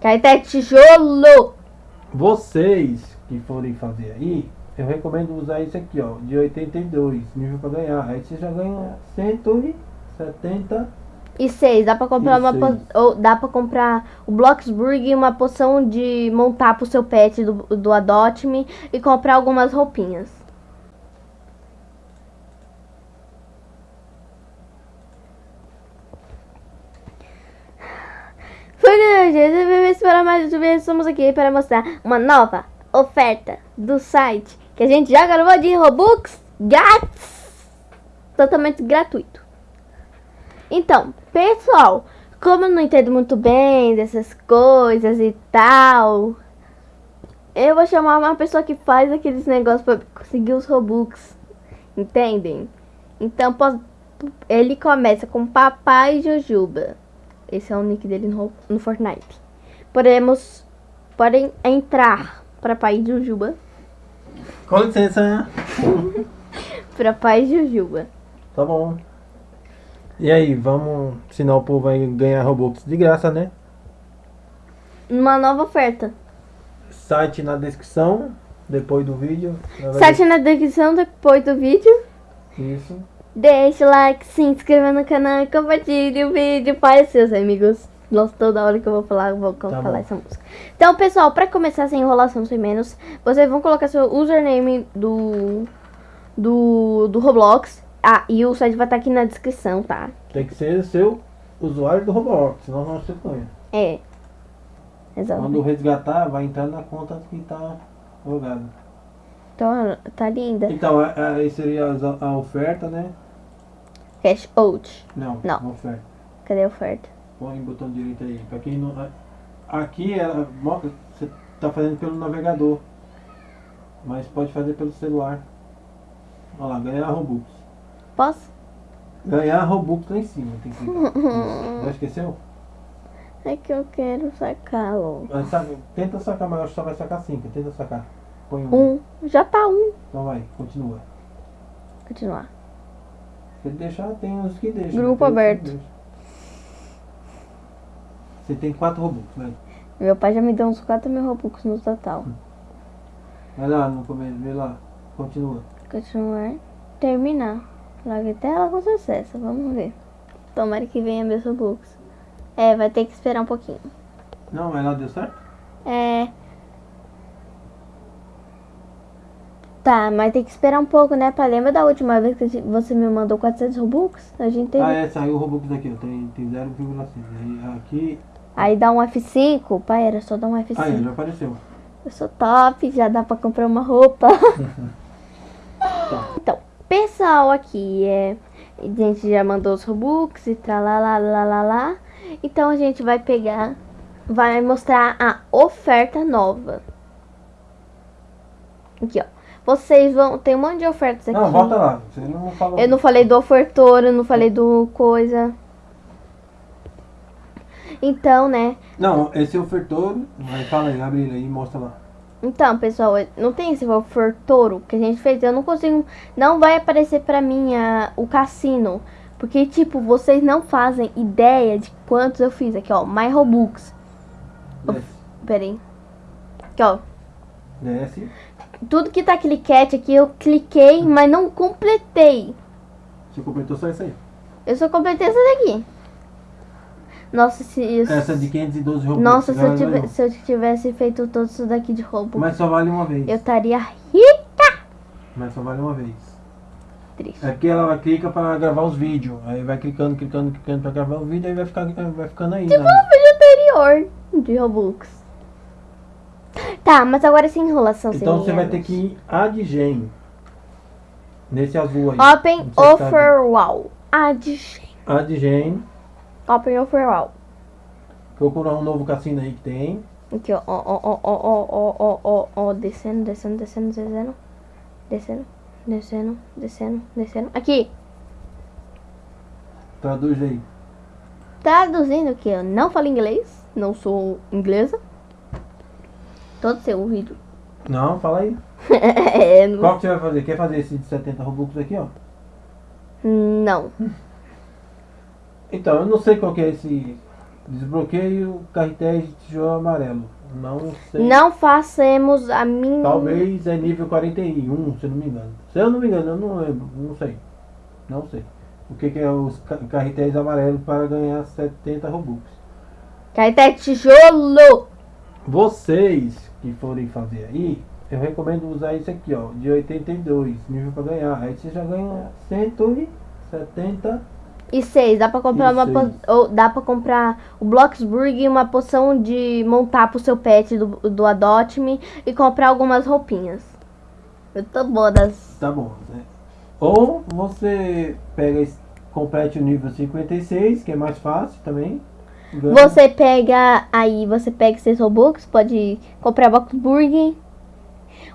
Caeté é tijolo! Vocês que forem fazer aí, eu recomendo usar esse aqui, ó, de 82, nível pra ganhar. Aí você já ganha 170. E seis, dá pra comprar E uma po- ou dá pra comprar o Bloxburg e uma poção de montar pro seu pet do, do Adopt Me e comprar algumas roupinhas. Foi gente, vamos para mais uma vez, estamos aqui para mostrar uma nova oferta do site que a gente já gravou de Robux grátis, totalmente gratuito. Então, pessoal, como eu não entendo muito bem dessas coisas e tal, eu vou chamar uma pessoa que faz aqueles negócios pra conseguir os Robux. Entendem? Então, ele começa com Papai Jujuba. Esse é o nick dele no, no Fortnite. Podemos, podem entrar para Papai Jujuba. Com licença. Para Papai Jujuba. Tá bom. E aí, vamos ensinar o povo a ganhar Robux de graça, né? Uma nova oferta. Site na descrição, depois do vídeo. Vai Site na descrição depois do vídeo. Isso. Deixa o like, se inscreva no canal e compartilhe o vídeo para seus amigos. Nossa, toda hora que eu vou falar, eu vou Tá falar bom. essa música. Então, pessoal, para começar sem enrolação, sem menos, vocês vão colocar seu username do, do, do Roblox. Ah, e o site vai estar aqui na descrição, tá? Tem que ser seu usuário do Roblox, senão não se ganha. É. Exato. Quando resgatar, vai entrar na conta que tá logada. Então, tá linda. Então, a- a- aí seria a, oferta, né? Cash out. Não, Não. oferta. Cadê a oferta? Põe o botão direito aí. Pra quem não. Aqui ela mo- você tá fazendo pelo navegador. Mas pode fazer pelo celular. Olha lá, ganhar Robux. Posso? Ganhar Robux lá em cima. Tem que. Já esqueceu? É que eu quero sacá-lo. Tenta sacar, mas eu acho que só vai sacar 5. Tenta sacar. Põe um. Um. Já tá um. Então vai, continua. Continuar. Se deixar, tem uns que deixam. Grupo aberto. Você tem 4 Robux, né? Meu pai já me deu uns 4 mil Robux no total. Vai lá no começo, vê lá. Continua. Continuar. Terminar. Larga tela com sucesso. Vamos ver. Tomara que venha meus Robux. É, vai ter que esperar um pouquinho. Não, mas lá deu certo? É. Tá, mas tem que esperar um pouco, né? Pra lembra da última vez que você me mandou 400 Robux? A gente teve. Ah, é, saiu o Robux daqui, ó. Tem, tem 0,5. Aí aqui. Aí dá um F5. Pai, era só dar um F5. Aí, já apareceu. Eu sou top, já dá pra comprar uma roupa. Tá. Então, pessoal aqui é. A gente já mandou os Robux e tralalá, lá, lá, lá. Então a gente vai pegar, vai mostrar a oferta nova. Aqui, ó. Vocês vão. Tem um monte de ofertas aqui. Não, volta lá. Você não falou. Eu não falei do ofertor, eu não falei do coisa. Então, né? Não, esse ofertor. Vai, fala aí, abre ele aí e mostra lá. Então, pessoal, não tem esse ofertouro que a gente fez. Eu não consigo. Não vai aparecer pra mim a, o cassino. Porque, tipo, vocês não fazem ideia de quantos eu fiz aqui, ó. My Robux. Desce. Pera aí. Aqui, ó. Desce. Tudo que tá cliquete aqui, eu cliquei, mas não completei. Você completou só isso aí. Eu só completei essa daqui. Nossa, se isso. Essa de 512 Robux. Nossa, se eu, tive- ganhou. se eu tivesse feito todo isso daqui de Robux, Mas só vale uma vez. eu estaria rica. Mas só vale uma vez. Triste. É porque ela clica pra gravar os vídeos. Aí vai clicando, clicando, clicando pra gravar o vídeo, aí vai, ficar, vai ficando aí. Tipo né? um vídeo anterior de Robux. Tá, mas agora sem enrolação. Então você vai ter que ir Adgen. Nesse azul aí. Open tá? Wall. Adgen. Adgen. Open Offer Wall. Procurar um novo cassino aí que tem. Aqui, ó, ó, ó, ó, ó, ó, ó, ó, ó, descendo, descendo, descendo, descendo. Descendo, descendo, descendo, descendo. Aqui, Traduz aí. traduzindo que eu não falo inglês, não sou inglesa. Todo seu vídeo. Não, fala aí. É, não- Qual que você vai fazer? Quer fazer esse de 70 Robux aqui, ó? não. Então, eu não sei qual que é esse Desbloqueio carretéis de tijolo amarelo. Não sei. Não façamos a minha. Talvez é nível 41, se eu não me engano. Se eu não me engano, eu não lembro. Não sei. Não sei. O que, que é os ca- carretéis amarelos para ganhar 70 Robux. Caeté tijolo! Vocês que forem fazer aí, eu recomendo usar isso aqui, ó, de 82, nível para ganhar. Aí você já ganha 170. E seis, dá pra comprar E uma po- ou dá pra comprar o Bloxburg e uma poção de montar pro seu pet do, do Adopt Me e comprar algumas roupinhas. Eu tô boa das. Tá bom, né? Ou você pega, complete o nível 56, que é mais fácil também. Você pega aí, você pega seis Robux, pode comprar Bloxburg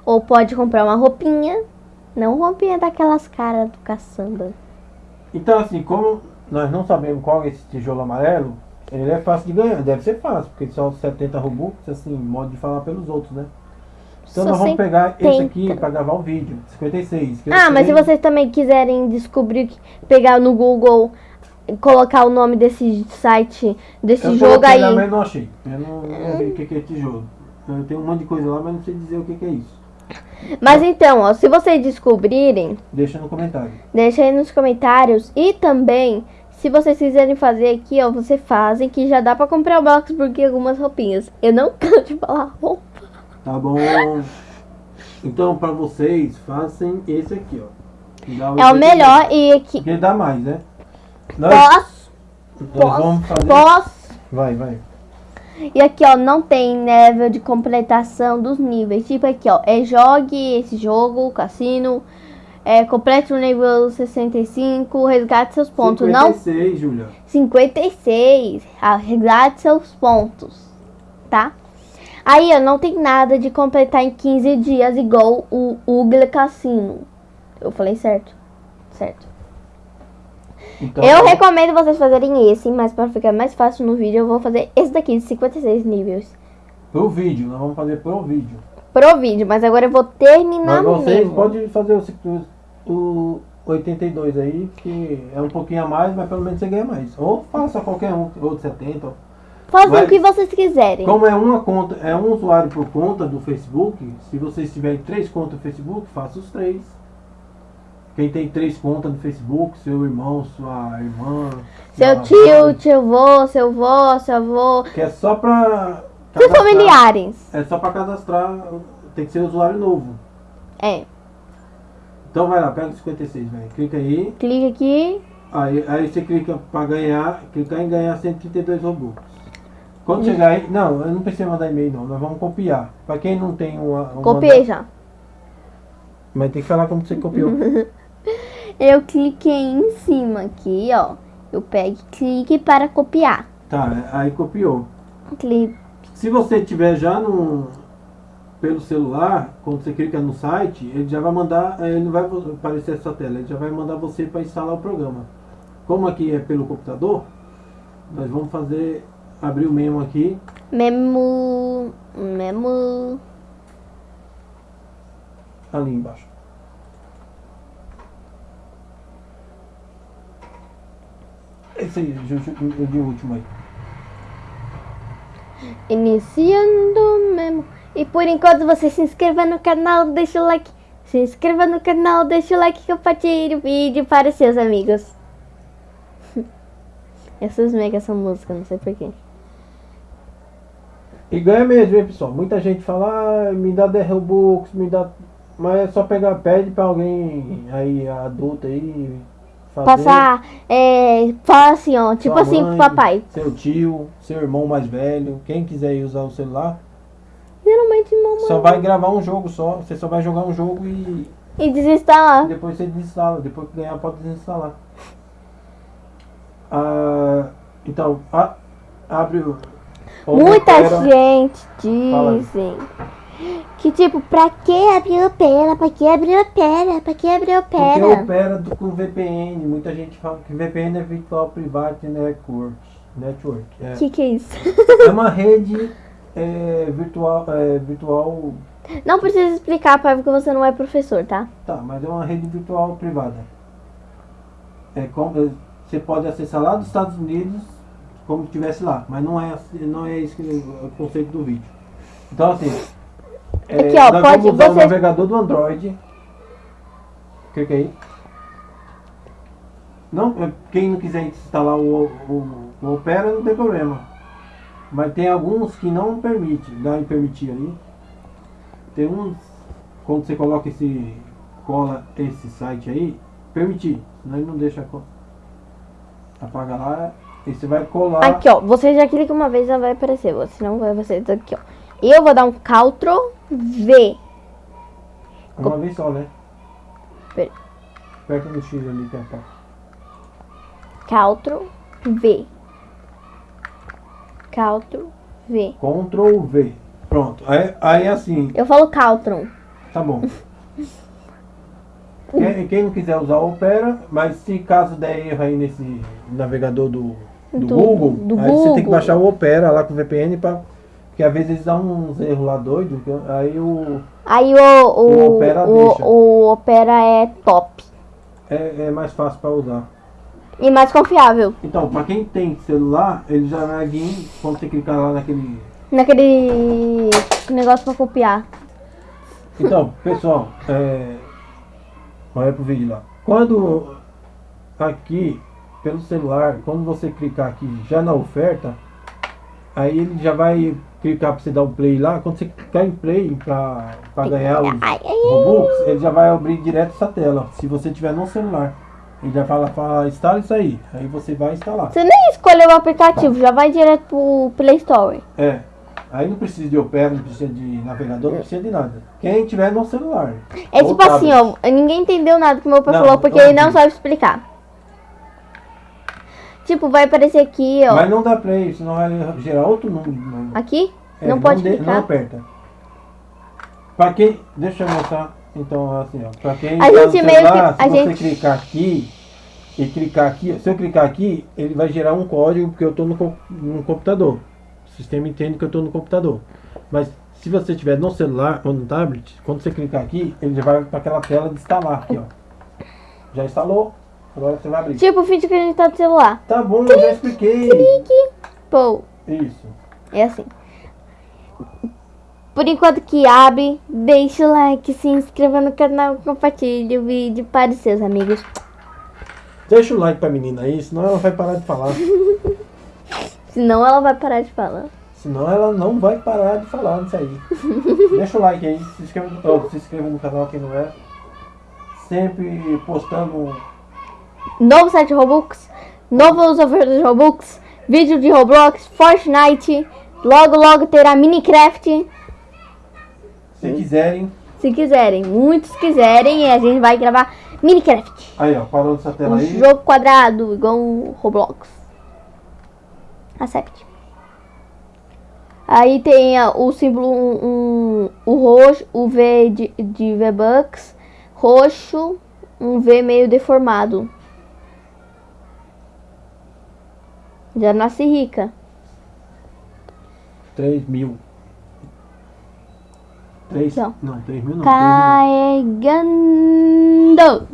ou pode comprar uma roupinha. Não roupinha daquelas caras do caçamba. Então, assim, como nós não sabemos qual é esse tijolo amarelo, ele é fácil de ganhar. Deve ser fácil, porque são 70 Robux, assim, modo de falar pelos outros, né? Então Só nós vamos pegar esse 70. aqui para gravar o vídeo, 56. que eu Ah, mas se vocês também quiserem descobrir, pegar no Google, colocar o nome desse site, desse eu jogo aí. mas não achei. Eu não, não vi o que que é tijolo. Eu tenho um monte de coisa lá, mas não sei dizer o que que é isso. Mas então, ó, se vocês descobrirem, Deixa no comentário. deixa aí nos comentários. E também, se vocês quiserem fazer aqui, ó, vocês fazem que já dá pra comprar o box porque algumas roupinhas. Eu não canso de falar roupa. Tá bom? Então, para vocês, façam esse aqui, ó. É o 82. melhor e aqui. Porque dá mais, né? Nós, Posso, nós vamos fazer... posso. Vai, vai. E aqui, ó, não tem nível de completação dos níveis. Tipo aqui, ó, é jogue esse jogo, cassino, é, complete o nível 65, resgate seus pontos. Não 56, Júlia. 56, ah, resgate seus pontos, tá? Aí, ó, não tem nada de completar em 15 dias igual o Ugly Cassino. Eu falei certo? Certo. Então, Eu recomendo vocês fazerem esse, mas para ficar mais fácil no vídeo, eu vou fazer esse daqui de 56 níveis. Pro vídeo, nós vamos fazer pro vídeo. Pro vídeo, mas agora eu vou terminar Mas vocês mesmo. podem fazer o, o 82 aí, que é um pouquinho a mais, mas pelo menos você ganha mais. Ou faça qualquer um, ou de 70. Fazer Mas- o que vocês quiserem. Como é uma conta, é um usuário por conta do Facebook, se vocês tiverem três contas no Facebook, faça os três. Quem tem três contas no Facebook, seu irmão, sua irmã, Seu sua tio, mãe, tio vô, seu vô, seu avô, que é só pra seus familiares. É só pra cadastrar, tem que ser usuário novo. É, Então vai lá, pega o 56, velho. Clica aí, clica aqui. aí, aí você clica pra ganhar, clicar em ganhar 132 Robux. Quando chegar aí, não, eu não precisa mandar e-mail não, nós vamos copiar. Pra quem não tem uma. uma Copiei já. Mas tem que falar como você copiou. Eu cliquei em cima aqui, ó. Eu pego clique para copiar. tá, aí copiou. Clique. Se você tiver já no pelo celular, quando você clica no site, ele já vai mandar, eh, ele não vai aparecer essa tela, ele já vai mandar você para instalar o programa. Como aqui é pelo computador, nós vamos fazer abrir o memo aqui. Memo. Memo. ali embaixo. Esse de último aí. Iniciando memo. E por enquanto você se inscreva no canal, deixa o like. Se inscreva no canal, deixa o like e compartilhe o vídeo para os seus amigos. Essas mega essa música, não sei porquê. E ganha mesmo, hein, pessoal? Muita gente fala, ah, me dá 10 Robux, me dá. Mas é só pegar, pede pra alguém aí, adulto aí, fazer. Passar, é, fala assim, ó, tipo assim pro mãe, papai. Seu tio, seu irmão mais velho, quem quiser usar o celular, Geralmente mamãe. só vai gravar um jogo só. Você só vai jogar um jogo e E desinstalar. depois você desinstala. Depois que ganhar, pode desinstalar. Ah, então, a- abre o. Muita gente Fala dizem que tipo, pra que abrir o pera? Pra que abrir o pera? Pra que abrir o Porque pera? opera do- com VPN. Muita gente fala que VPN é Virtual Private Network. Network. É, Que que é isso? é uma rede é, virtual, é, virtual. Não precisa explicar, pai, porque você não é professor, tá? Tá, mas é uma rede virtual privada. É como, é, você pode acessar lá dos Estados Unidos como se estivesse lá, mas não é, não é esse o conceito do vídeo. Então assim, é, Aqui, ó, nós pode- vamos usar o você- navegador do Android. Clica aí. Não, é, quem não quiser instalar o, o, o Opera não tem problema. Mas tem alguns que não permite, dá em permitir ali. Tem uns, quando você coloca esse, cola esse site aí, permitir, senão ele não deixa, co- apaga lá, e você vai colar. Aqui, ó. Você já clica uma vez, já vai aparecer. Senão vai aparecer aqui, ó. Eu vou dar um Ctrl V. Uma vez só, né? Pera. Aperta no X ali, que é pra- Ctrl V. Ctrl V. Ctrl V. Pronto. Aí, aí assim, Eu falo Ctrl. tá bom. quem, quem não quiser usar o Opera, mas se caso der erro aí nesse navegador do, do, Do- Google, do aí você tem que Google. baixar o Opera lá com o VPN pra. Porque às vezes eles dão uns erros lá doidos, que aí o. Aí o, o, O Opera o, deixa. o Opera é top. É, é mais fácil pra usar. E mais confiável. Então, pra quem tem celular, ele já vai vir, quando você clicar lá naquele. Naquele negócio pra copiar. Então, pessoal, é... olha pro vídeo lá. Quando aqui, pelo celular, quando você clicar aqui já na oferta, aí ele já vai clicar pra você dar o play lá. Quando você clicar em play pra, pra ganhar os Robux, ele já vai abrir direto essa tela. Se você tiver no celular. Ele já fala, fala, instala isso aí. Aí você vai instalar. Você nem escolheu o aplicativo, já vai direto pro Play Store. É. Aí não precisa de Opera, não precisa de navegador, não precisa de nada. Quem tiver no celular. É tipo assim, tablet. ó, ninguém entendeu nada que meu pai Não, falou porque ele não sabe explicar. Tipo, vai aparecer aqui, ó. Mas não dá play, senão vai gerar outro número. Aqui? É, não pode de- clicar. Não aperta. Pra quem. Deixa eu mostrar. Então, assim, ó. Pra quem A tá gente meio celular, que- a se você gente- clicar aqui e clicar aqui, se eu clicar aqui, ele vai gerar um código porque eu tô no, no computador. O sistema entende que eu tô no computador. Mas se você tiver no celular ou no tablet, quando você clicar aqui, ele já vai para aquela tela de instalar aqui, ó. Já instalou? Agora você vai abrir. Tipo, finge que a gente tá no celular. Tá bom, eu já expliquei. Clique. Pô, Isso. é assim. Por enquanto que abre, deixa o like, se inscreva no canal, compartilhe o vídeo para os seus amigos. Deixa o like pra menina aí, senão ela vai parar de falar. Senão ela vai parar de falar. Senão ela não vai parar de falar nisso aí. Deixa o like aí, se inscreva, oh, se inscreva no canal quem não é. Sempre postando. Novo site Robux, novos ofertas de Robux, vídeo de Roblox, Fortnite. Logo, logo terá Minecraft. Se quiserem. Se quiserem, muitos quiserem, a gente vai gravar Minecraft. Aí ó, parou nessa tela Um aí. jogo quadrado, igual o Roblox. Acerte. Aí tem ah, o símbolo, um, um- o roxo, o V de, de V-Bucks, roxo, um V meio deformado. Já nasci rica. 3 mil. 3 Não. não, 3 mil não. 3 Carregando.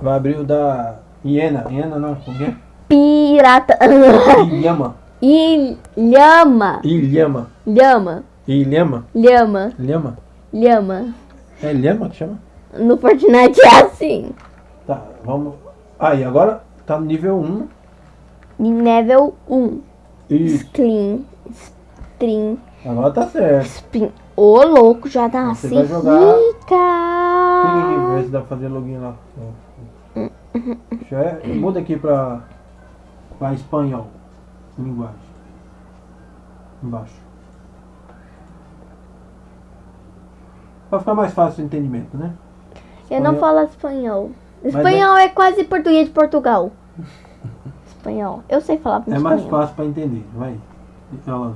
Vai abrir o da Iena. Iena não, como é? Pirata. Ilhama. Ilhama. Ilhama. Lhama. Ilhama. Lhama. Lhama. Lhama. É Lhama que chama? No Fortnite é assim. Tá, vamos. Aí, agora tá no nível 1. Level 1. Isso. String. Agora tá certo. Spin. Ô, louco, já tá Você assim. vai jogar- Rica. vê se dá pra fazer login lá. Deixa eu, muda aqui pra, pra espanhol. Linguagem. Embaixo. Pra ficar mais fácil o entendimento, né? Eu não Espanhol. falo espanhol. Mas Espanhol é quase português de Portugal. Espanhol. Eu sei falar É mais espanhol. fácil pra entender. Vai. Ela,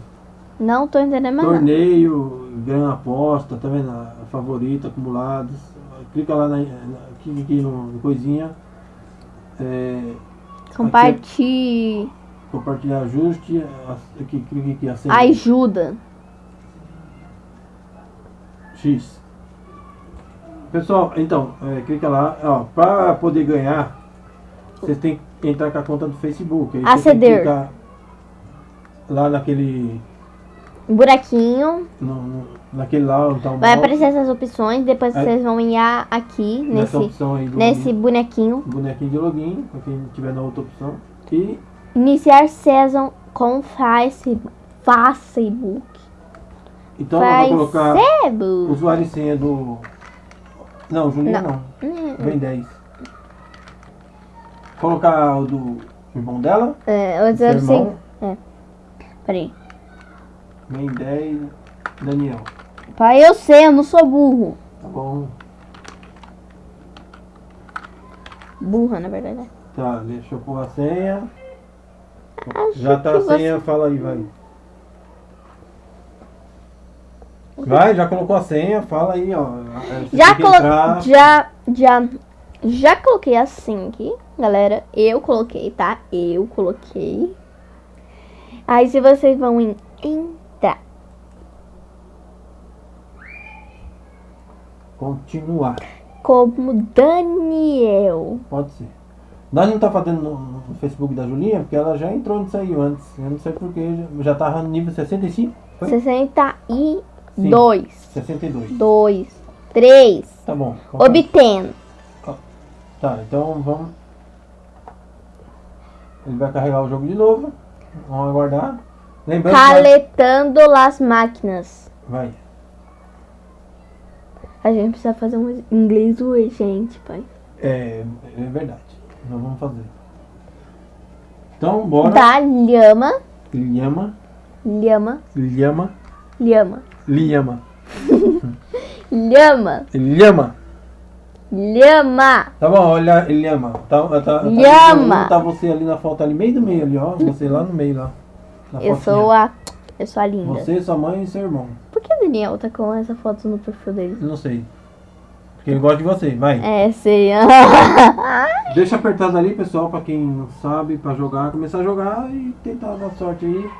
Não tô entendendo mais nada. torneio, ganha aposta, tá vendo? A favorita, acumulados. Clica lá na, na clica aqui no, coisinha. É, Compartilhe. compartilhar ajuste. Aqui, clica aqui, acender. Ajuda. X. Pessoal, então, é, clica lá. Ó, pra poder ganhar, vocês têm que entrar com a conta do Facebook. Aí Aceder. lá naquele. Buraquinho. No, no- naquele lá onde tá o Vai aparecer essas opções. Depois Aí- vocês vão ir aqui, nesse, nesse bonequinho. bonequinho de login, pra quem tiver na outra opção. E Iniciar session com Face- Facebook. então eu vou colocar Facebook. usuário e senha do. Não, Julinha não. Hum, Vem 10. Colocar o do irmão dela. É, seu disse assim. irmão. Peraí. Vem 10. Daniel. Pai, eu sei, eu não sou burro. Tá bom. Burra, na verdade. né? Tá, deixa eu pôr a senha. Acho Já tá a você- senha, fala aí, vai. Vai, já colocou a senha, fala aí, ó. É, você Já, colo... entrar. já, já, já coloquei assim aqui, galera. Eu coloquei, tá? Eu coloquei. Aí se vocês vão em entrar. Continuar. Como Daniel. Pode ser. Nós não tá fazendo no, no Facebook da Julinha, porque ela já entrou nisso aí antes. Eu não sei porquê. Já já tava no nível 65? Foi? 62. 62. 2. 3. Tá bom. Obtendo. Tá, então vamos. Ele vai carregar o jogo de novo. Vamos aguardar. Lembrando que Caletando las máquinas. vai. A gente precisa fazer um inglês urgente, pai. É, é verdade. Nós vamos fazer. Então, bora. Da lhama. Lhama, Lhama. lhama, Lhama. lhama, Lhama. lhama. Lhama. Tá bom, olha, lhama. Tá, tá, tá, Lhama. Tá você ali na foto, ali meio do meio ali, ó. Você lá no meio lá. Eu fotinha. sou a. Eu sou a linda. Você, sua mãe e seu irmão. Por que o Daniel tá com essa foto no perfil dele? Não sei. Porque ele gosta de você, vai. É, sei. Deixa apertado ali, pessoal, pra quem não sabe, pra jogar, começar a jogar e tentar dar sorte aí.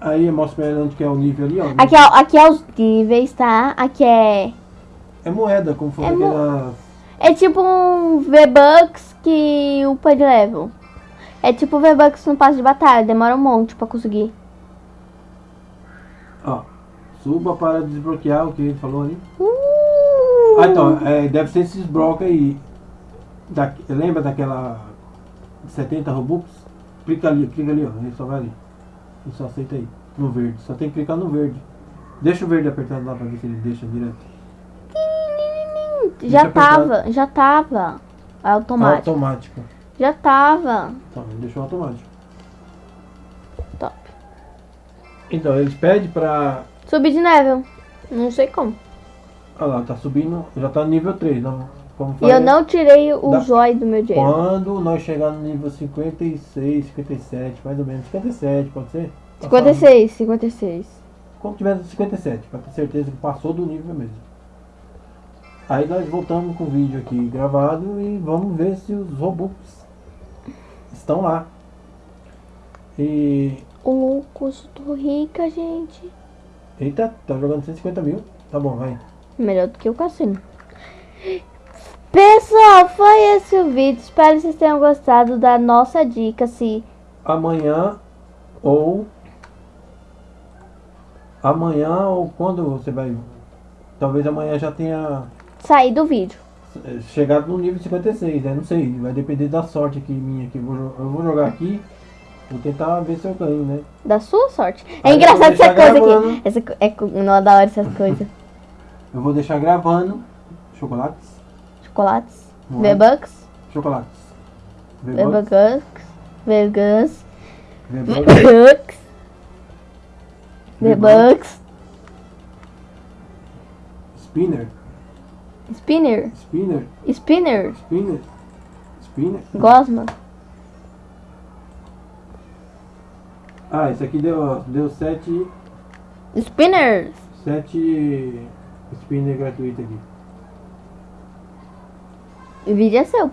Aí mostra pra ele onde que é o nível ali, ó. aqui, é, aqui é os níveis, tá? Aqui é. É moeda, como foi É aquelas. É tipo um V-Bucks que upa de level. É tipo V-Bucks no passo de batalha, demora um monte pra conseguir. Ó. Suba para desbloquear o que ele falou ali. Uh! Ah, então, é, deve ser esses blocos aí. Da, lembra daquela 70 Robux? Clica ali, clica ali, ó. Ele só vai ali. Ele só aceita aí. No verde. Só tem que clicar no verde. Deixa o verde apertado lá pra ver se ele deixa direto. Já tava, já tava. Automático. Automático. Já tava. Ele deixou automático. Top. Então, eles pedem pra. Subi de nível. Não sei como. Olha lá, tá subindo. Já tá no nível 3. Não, como E eu não tirei o Dá- zóio do meu dinheiro. Quando nós chegar no nível 56, 57, mais ou menos. 57, pode ser? 56, 56. Quando tiver no 57, pra ter certeza que passou do nível mesmo. Aí nós voltamos com o vídeo aqui gravado e vamos ver se os Robux estão lá. E. Ô louco, eu só tô rica, gente. Eita, tá jogando 150 mil. Tá bom, vai. Melhor do que o cassino. Pessoal, foi esse o vídeo. Espero que vocês tenham gostado da nossa dica. Se Amanhã ou. Amanhã ou quando você vai. Talvez amanhã já tenha sair do vídeo. eh, chegado no nível 56, né? Não sei, vai depender da sorte aqui minha aqui. Eu vou, jo- eu vou jogar aqui, vou tentar ver se eu ganho, né? Da sua sorte. É Aí engraçado essa coisa gravando. aqui. Essa, é não é da hora essas coisas. Eu vou deixar gravando chocolates. Chocolates. V-Bucks. Chocolates. V-Bucks. V-Bucks. V-Bucks. V-Bucks. Spinner. Spinner. Spinner. Spinner. Spinner. Spinner. Gosma. Ah, esse aqui deu, deu 7 Spinners. sete spinner gratuito aqui. O vídeo é seu.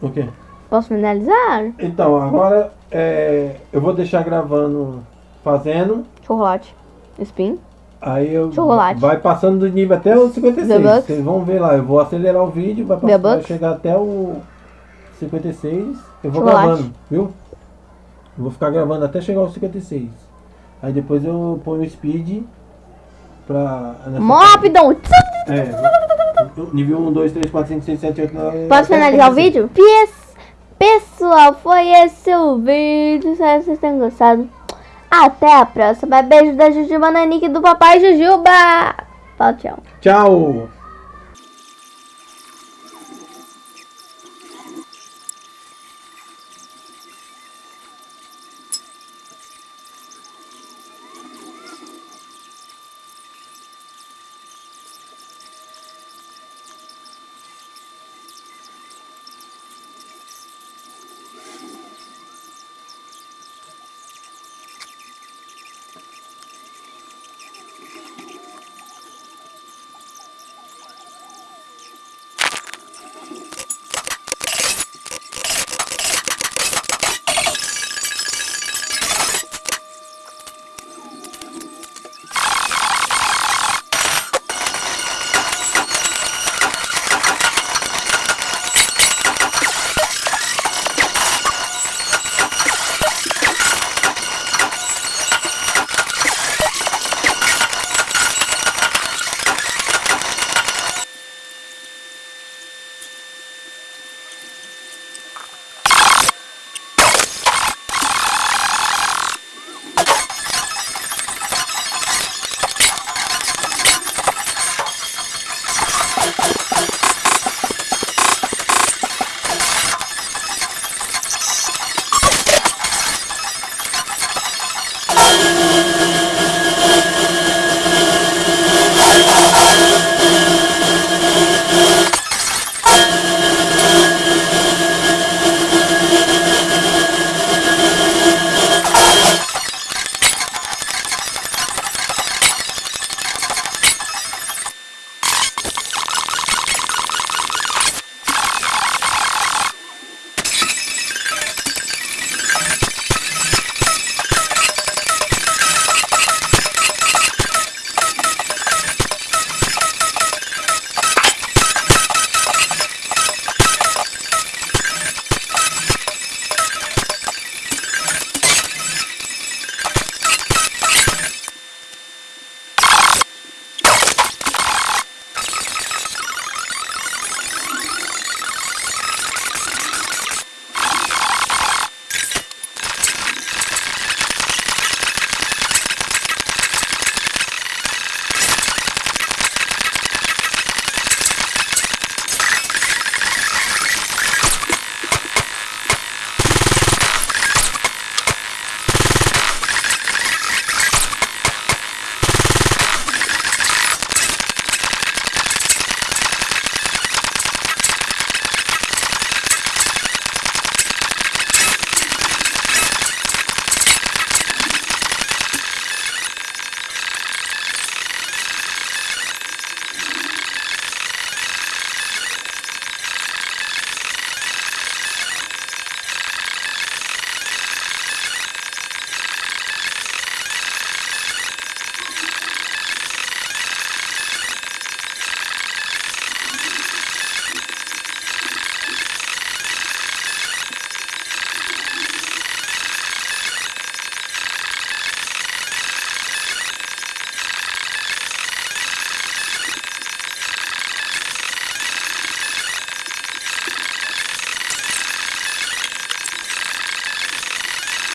O quê? Posso finalizar? Então, agora é, eu vou deixar gravando fazendo. Chocolate. Spin. Aí eu Chocolate. vai passando do nível até o 56. V-Bucks. Vocês vão ver lá. Eu vou acelerar o vídeo, vai, passar, vai chegar até o 56. Eu vou Chocolate. gravando, viu? Eu vou ficar gravando até chegar aos 56. Aí depois eu ponho o speed pra. nessa Mó parte. rapidão. É, nível 1, 2, 3, 4, 5, 6, 7, 8, 9. Posso finalizar o vídeo? Pes- Pessoal, foi esse o vídeo. Espero que vocês tenham gostado. Até a próxima. Beijo da Jujuba Nanique do papai Jujuba. Fala tchau. Tchau!